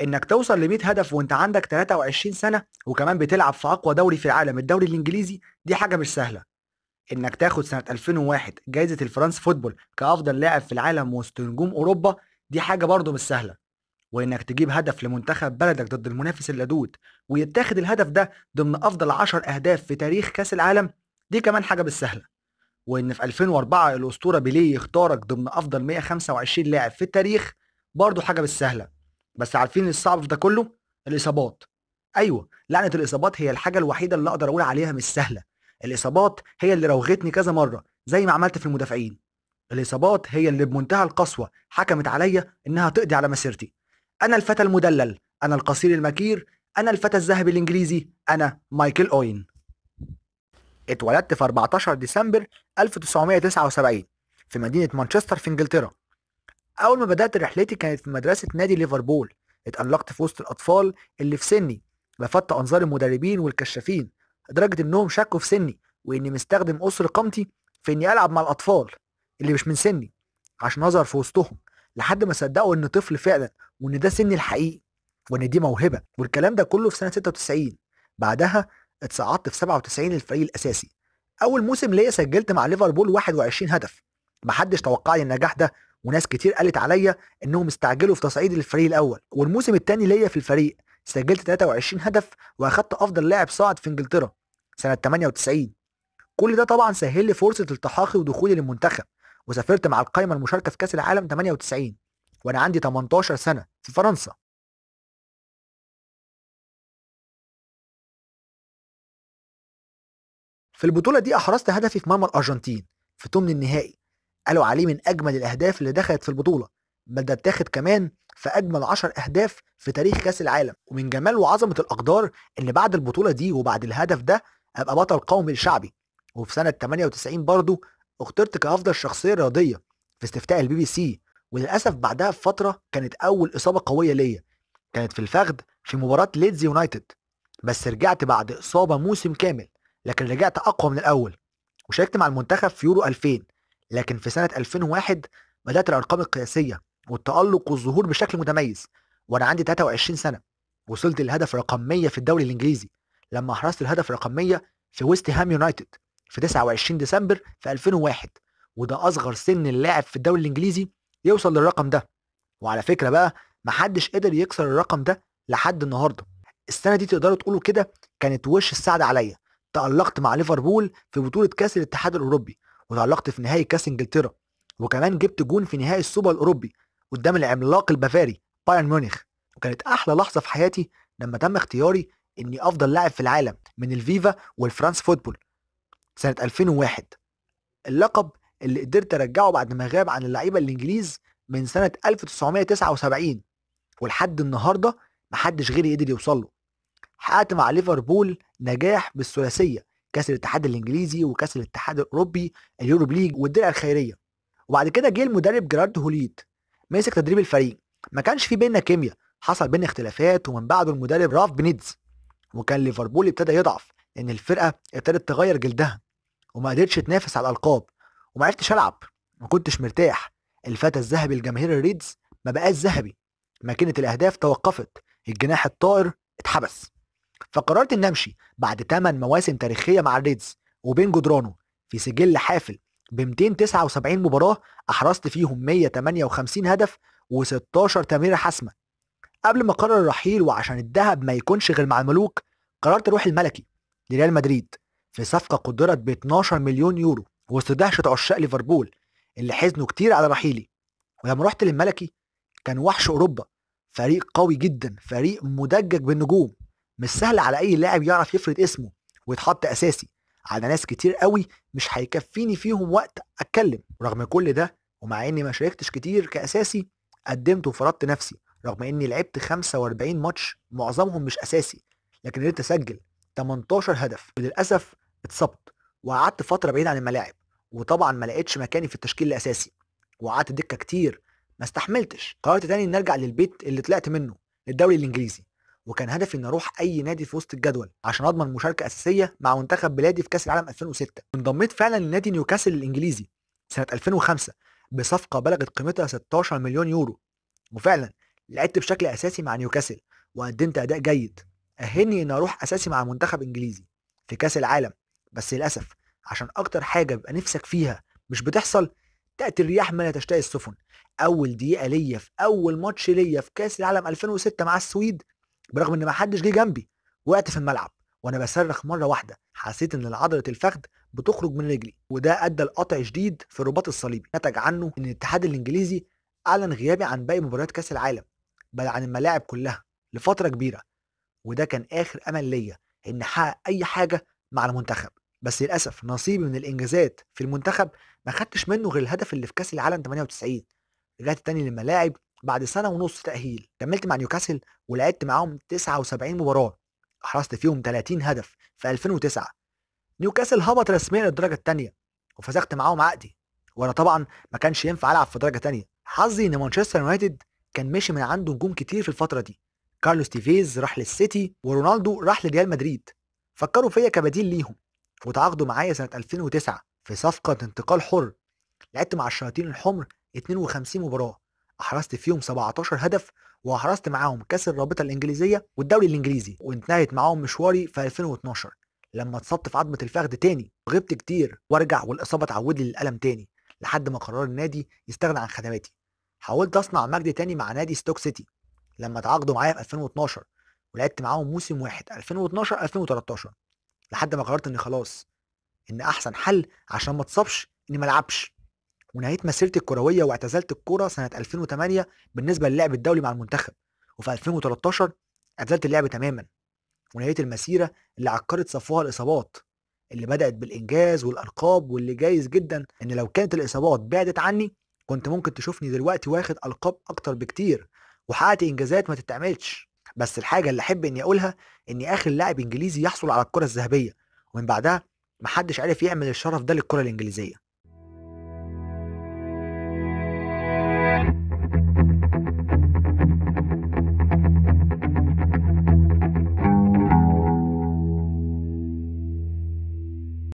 إنك توصل ل 100 هدف وأنت عندك 23 سنة وكمان بتلعب في أقوى دوري في العالم الدوري الإنجليزي دي حاجة مش سهلة. إنك تاخد سنة 2001 جائزه الفرنس فوتبول كأفضل لاعب في العالم وسط نجوم أوروبا دي حاجة برضه مش سهلة. وإنك تجيب هدف لمنتخب بلدك ضد المنافس اللدود ويتاخد الهدف ده ضمن أفضل 10 أهداف في تاريخ كأس العالم دي كمان حاجة مش سهلة. وإن في 2004 الأسطورة بيليه يختارك ضمن أفضل 125 لاعب في التاريخ برضه حاجة مش سهلة. بس عارفين الصعب في ده كله؟ الإصابات. أيوه لعنة الإصابات هي الحاجة الوحيدة اللي أقدر أقول عليها مش سهلة. الإصابات هي اللي روغتني كذا مرة زي ما عملت في المدافعين. الإصابات هي اللي بمنتهى القسوة حكمت عليا إنها تقضي على مسيرتي. أنا الفتى المدلل أنا القصير المكير أنا الفتى الذهبي الإنجليزي أنا مايكل أوين. اتولدت في 14 ديسمبر 1979 في مدينة مانشستر في إنجلترا. أول ما بدأت رحلتي كانت في مدرسة نادي ليفربول اتألقت في وسط الأطفال اللي في سني لفت أنظار المدربين والكشافين لدرجة إنهم شكوا في سني وإني مستخدم أسر قامتي في إني ألعب مع الأطفال اللي مش من سني عشان أظهر في وسطهم لحد ما صدقوا إن طفل فعلا وإن ده سني الحقيقي وإن دي موهبة. والكلام ده كله في سنة 96 بعدها اتصعدت في 97 للفريق الأساسي. أول موسم ليا سجلت مع ليفربول 21 هدف. محدش توقع لي النجاح ده وناس كتير قالت عليا إنهم استعجلوا في تصعيدي للفريق الأول. والموسم الثاني ليا في الفريق سجلت 23 هدف وأخدت أفضل لاعب صاعد في إنجلترا سنة 98 كل ده طبعا سهل لي فرصة التحاقي ودخولي للمنتخب وسافرت مع القائمه المشاركة في كأس العالم 98 وأنا عندي 18 سنة في فرنسا. في البطولة دي أحرزت هدفي في مرمى الأرجنتين في ثمن النهائي قالوا عليه من أجمل الأهداف اللي دخلت في البطولة بل ده اتاخد كمان في أجمل 10 أهداف في تاريخ كأس العالم. ومن جمال وعظمة الأقدار ان بعد البطولة دي وبعد الهدف ده أبقى بطل قومي لشعبي وفي سنة 98 برضه اخترت كأفضل شخصية رياضية في استفتاء البي بي سي. وللأسف بعدها بفترة كانت أول إصابة قوية ليا كانت في الفخذ في مباراة ليدز يونايتد بس رجعت بعد إصابة موسم كامل لكن رجعت أقوى من الأول. وشاركت مع المنتخب في يورو 2000 لكن في سنة 2001 بدأت الأرقام القياسية والتألق والظهور بشكل متميز وأنا عندي 23 سنة وصلت للهدف رقم 100 في الدوري الإنجليزي لما أحرزت الهدف رقم 100 في ويست هام يونايتد في 29 ديسمبر في 2001 وده أصغر سن للاعب في الدوري الإنجليزي يوصل للرقم ده. وعلى فكرة بقى محدش قدر يكسر الرقم ده لحد النهارده. السنة دي تقدروا تقولوا كده كانت وش السعد عليا. تألقت مع ليفربول في بطولة كأس الاتحاد الأوروبي. وتألقت في نهائي كأس إنجلترا وكمان جبت جون في نهائي السوبر الأوروبي قدام العملاق البافاري بايرن ميونخ. وكانت أحلى لحظة في حياتي لما تم اختياري إني أفضل لاعب في العالم من الفيفا والفرانس فوتبول. سنة 2001 اللقب اللي قدرت أرجعه بعد ما غاب عن اللعيبة الإنجليز من سنة 1979 ولحد النهاردة محدش غيري قدر يوصل له. حققت مع ليفربول نجاح بالثلاثية كأس الاتحاد الإنجليزي وكأس الاتحاد الأوروبي اليوروبا ليج والدرع الخيرية. وبعد كده جه المدرب جيرارد هولييه مسك تدريب الفريق. ما كانش في بيننا كيمياء حصل بينا اختلافات ومن بعده المدرب رافا بينيتيز. وكان ليفربول ابتدى يضعف لأن الفرقة ابتدت تغير جلدها وما قدرتش تنافس على الألقاب وما عرفتش ألعب ما كنتش مرتاح. الفتى الذهبي لجماهير الريدز ما بقاش ذهبي ماكينه الأهداف توقفت الجناح الطائر اتحبس. فقررت إني أمشي بعد 8 مواسم تاريخية مع الريدز وبين جدرانه في سجل حافل ب 279 مباراة أحرزت فيهم 158 هدف و16 تمريرة حاسمة. قبل ما قرر الرحيل وعشان الذهب ما يكونش غير مع الملوك قررت أروح الملكي لريال مدريد في صفقة قدرت ب 12 مليون يورو وسط دهشة عشاق ليفربول اللي حزنوا كتير على رحيلي. ولما رحت للملكي كان وحش أوروبا فريق قوي جدا فريق مدجج بالنجوم. مش سهل على أي لاعب يعرف يفرض اسمه ويتحط أساسي. على ناس كتير قوي مش هيكفيني فيهم وقت أتكلم. رغم كل ده ومع إني ما شاركتش كتير كأساسي قدمت وفرضت نفسي. رغم إني لعبت 45 ماتش معظمهم مش أساسي لكن قدرت أسجل 18 هدف. وللاسف اتصبت وقعدت فترة بعيد عن الملاعب وطبعا ما لقيتش مكاني في التشكيل الأساسي. وقعدت دكة كتير ما استحملتش. قررت تاني إني أرجع للبيت اللي طلعت منه للدوري الإنجليزي. وكان هدفي إني أروح أي نادي في وسط الجدول عشان أضمن مشاركة أساسية مع منتخب بلادي في كأس العالم 2006 انضميت فعلا لنادي نيوكاسل الإنجليزي سنة 2005 بصفقة بلغت قيمتها 16 مليون يورو. وفعلا لعبت بشكل أساسي مع نيوكاسل وقدمت أداء جيد. أهلني ان أروح أساسي مع منتخب إنجليزي في كأس العالم. بس للأسف عشان أكتر حاجة بيبقى نفسك فيها مش بتحصل تأتي الرياح ما لا تشتهي السفن. أول دقيقة ليا في أول ماتش ليا في كأس العالم 2006 مع السويد برغم إن ما حدش جه جنبي وقعت في الملعب وأنا بصرخ مرة واحدة حسيت إن عضلة الفخذ بتخرج من رجلي وده أدى لقطع شديد في الرباط الصليبي نتج عنه إن الاتحاد الإنجليزي أعلن غيابي عن باقي مباريات كأس العالم بل عن الملاعب كلها لفترة كبيرة وده كان آخر أمل ليا إن أحقق أي حاجة مع المنتخب. بس للأسف نصيبي من الإنجازات في المنتخب ما خدتش منه غير الهدف اللي في كأس العالم 98 رجعت تاني للملاعب بعد سنة ونص تأهيل كملت مع نيوكاسل ولعبت معاهم 79 مباراة أحرزت فيهم 30 هدف في 2009 نيوكاسل هبط رسميا للدرجة الثانية وفسخت معاهم عقدي وأنا طبعا ما كانش ينفع ألعب في درجة تانية. حظي إن مانشستر يونايتد كان ماشي من عنده نجوم كتير في الفترة دي. كارلوس تيفيز راح للسيتي ورونالدو راح لريال مدريد. فكروا فيا كبديل ليهم وتعاقدوا معايا سنة 2009 في صفقة انتقال حر. لعبت مع الشياطين الحمر 52 مباراة. أحرزت فيهم 17 هدف وأحرزت معاهم كأس الرابطة الإنجليزية والدوري الإنجليزي وانتهت معاهم مشواري في 2012 لما اتصبت في عظمه الفخذ تاني غبت كتير وارجع والإصابة تعود لي للألم تاني لحد ما قرر النادي يستغنى عن خدماتي. حاولت أصنع مجد تاني مع نادي ستوك سيتي لما تعاقدوا معايا في 2012 ولعبت معاهم موسم واحد 2012 2013 لحد ما قررت إني خلاص إن أحسن حل عشان ما اتصابش إني ما ألعبش. ونهيت مسيرتي الكروية واعتزلت الكوره سنة 2008 بالنسبة للعب الدولي مع المنتخب. وفي 2013 اعتزلت اللعب تماما. ونهيت المسيرة اللي عكرت صفوها الإصابات اللي بدأت بالإنجاز والألقاب واللي جايز جدا إن لو كانت الإصابات بعدت عني كنت ممكن تشوفني دلوقتي واخد ألقاب أكتر بكتير وحققت إنجازات ما تتعملش. بس الحاجة اللي أحب إني أقولها إني آخر لاعب إنجليزي يحصل على الكرة الذهبية ومن بعدها محدش عرف يعمل الشرف ده للكرة الإنجليزية.